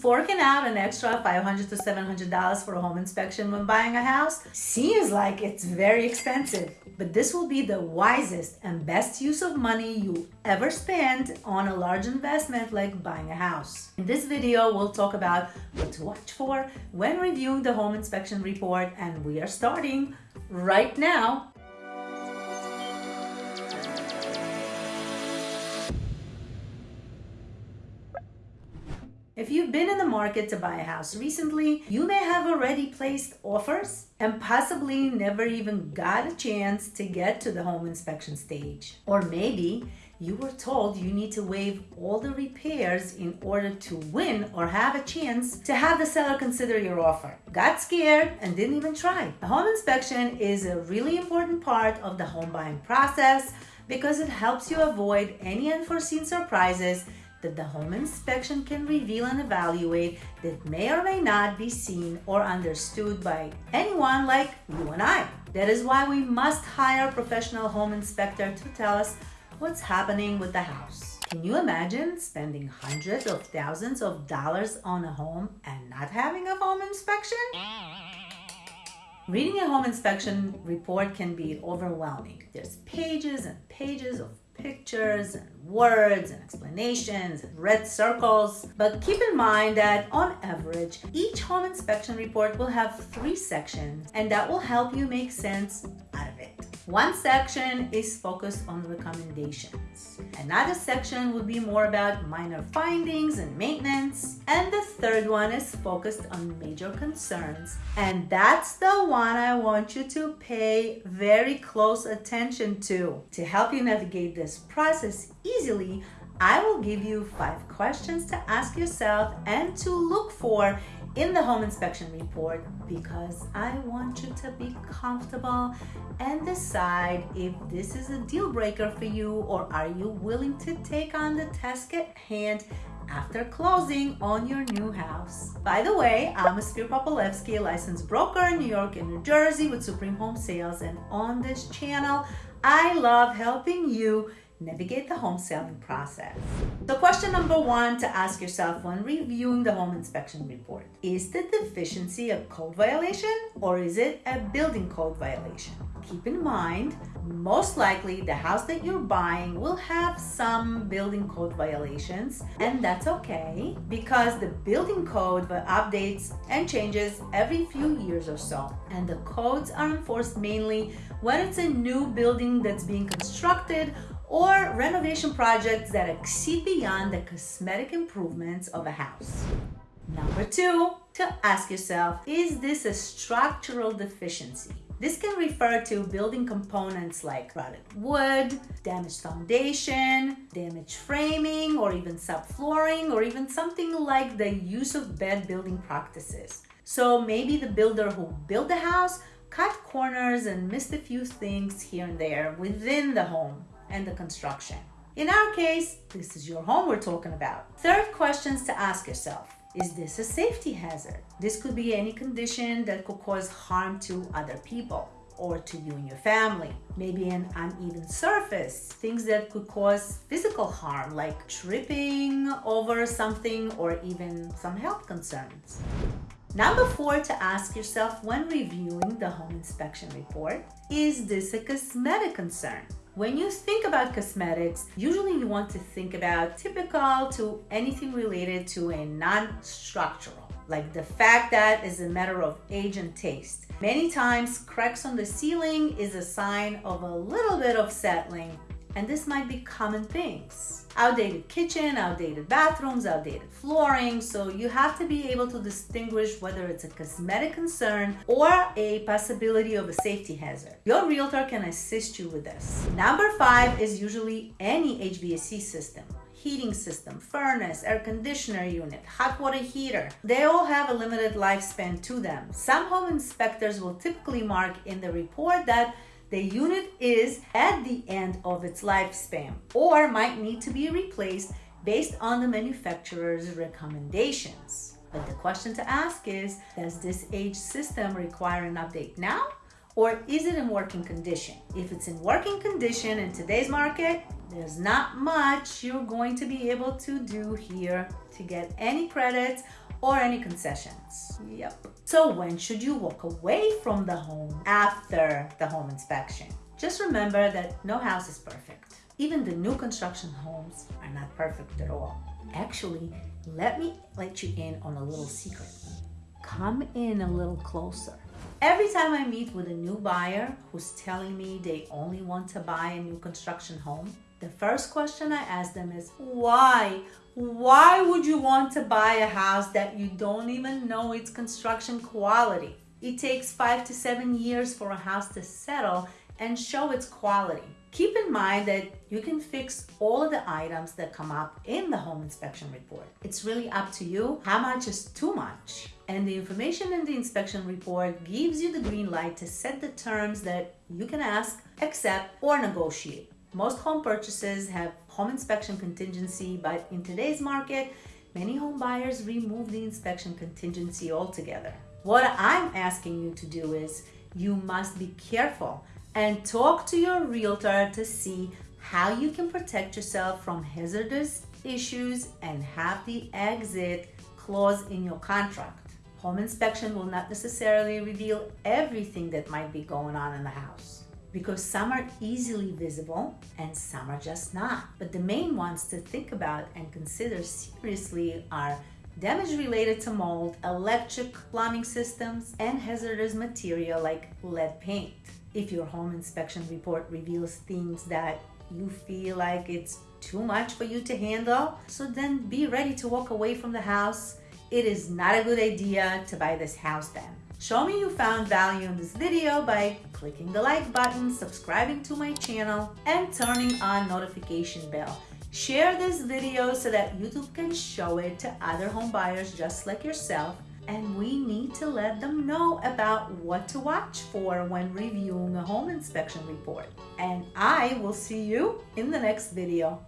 Forking out an extra 500 to $700 for a home inspection when buying a house seems like it's very expensive, but this will be the wisest and best use of money you ever spend on a large investment like buying a house. In this video, we'll talk about what to watch for when reviewing the home inspection report, and we are starting right now. If you've been in the market to buy a house recently, you may have already placed offers and possibly never even got a chance to get to the home inspection stage. Or maybe you were told you need to waive all the repairs in order to win or have a chance to have the seller consider your offer. Got scared and didn't even try. A home inspection is a really important part of the home buying process because it helps you avoid any unforeseen surprises that the home inspection can reveal and evaluate that may or may not be seen or understood by anyone like you and I. That is why we must hire a professional home inspector to tell us what's happening with the house. Can you imagine spending hundreds of thousands of dollars on a home and not having a home inspection? Reading a home inspection report can be overwhelming. There's pages and pages of pictures and words and explanations and red circles. But keep in mind that on average, each home inspection report will have three sections and that will help you make sense. One section is focused on recommendations. Another section would be more about minor findings and maintenance. And the third one is focused on major concerns. And that's the one I want you to pay very close attention to. To help you navigate this process easily, I will give you five questions to ask yourself and to look for in the home inspection report because I want you to be comfortable and decide if this is a deal breaker for you or are you willing to take on the task at hand after closing on your new house. By the way, I'm Ophir Popolevsky, licensed broker in New York and New Jersey with Supreme Home Sales and on this channel, I love helping you navigate the home selling process. So question number one to ask yourself when reviewing the home inspection report, is the deficiency a code violation or is it a building code violation? Keep in mind, most likely the house that you're buying will have some building code violations and that's okay because the building code updates and changes every few years or so and the codes are enforced mainly when it's a new building that's being constructed or renovation projects that exceed beyond the cosmetic improvements of a house. Number two, to ask yourself, is this a structural deficiency? This can refer to building components like rotted wood, damaged foundation, damaged framing, or even subflooring, or even something like the use of bad building practices. So maybe the builder who built the house cut corners and missed a few things here and there within the home and the construction. In our case, this is your home we're talking about. Third questions to ask yourself. Is this a safety hazard? This could be any condition that could cause harm to other people or to you and your family. Maybe an uneven surface, things that could cause physical harm like tripping over something or even some health concerns. Number four to ask yourself when reviewing the home inspection report, is this a cosmetic concern? When you think about cosmetics, usually you want to think about typical to anything related to a non-structural, like the fact that is a matter of age and taste. Many times, cracks on the ceiling is a sign of a little bit of settling and this might be common things. Outdated kitchen, outdated bathrooms, outdated flooring. So you have to be able to distinguish whether it's a cosmetic concern or a possibility of a safety hazard. Your realtor can assist you with this. Number five is usually any HVAC system heating system, furnace, air conditioner unit, hot water heater. They all have a limited lifespan to them. Some home inspectors will typically mark in the report that the unit is at the end of its lifespan or might need to be replaced based on the manufacturer's recommendations. But the question to ask is, does this age system require an update now? Or is it in working condition? If it's in working condition in today's market, there's not much you're going to be able to do here to get any credits or any concessions. Yep. So when should you walk away from the home after the home inspection? Just remember that no house is perfect. Even the new construction homes are not perfect at all. Actually, let me let you in on a little secret. Come in a little closer. Every time I meet with a new buyer who's telling me they only want to buy a new construction home, the first question I ask them is why? Why would you want to buy a house that you don't even know its construction quality? It takes five to seven years for a house to settle and show its quality. Keep in mind that you can fix all of the items that come up in the home inspection report. It's really up to you how much is too much. And the information in the inspection report gives you the green light to set the terms that you can ask, accept, or negotiate. Most home purchases have home inspection contingency, but in today's market, many home buyers remove the inspection contingency altogether. What I'm asking you to do is you must be careful and talk to your realtor to see how you can protect yourself from hazardous issues and have the exit clause in your contract. Home inspection will not necessarily reveal everything that might be going on in the house because some are easily visible and some are just not. But the main ones to think about and consider seriously are damage related to mold, electric plumbing systems, and hazardous material like lead paint. If your home inspection report reveals things that you feel like it's too much for you to handle, so then be ready to walk away from the house. It is not a good idea to buy this house then. Show me you found value in this video by clicking the like button, subscribing to my channel, and turning on notification bell. Share this video so that YouTube can show it to other home buyers just like yourself and we need to let them know about what to watch for when reviewing a home inspection report. And I will see you in the next video.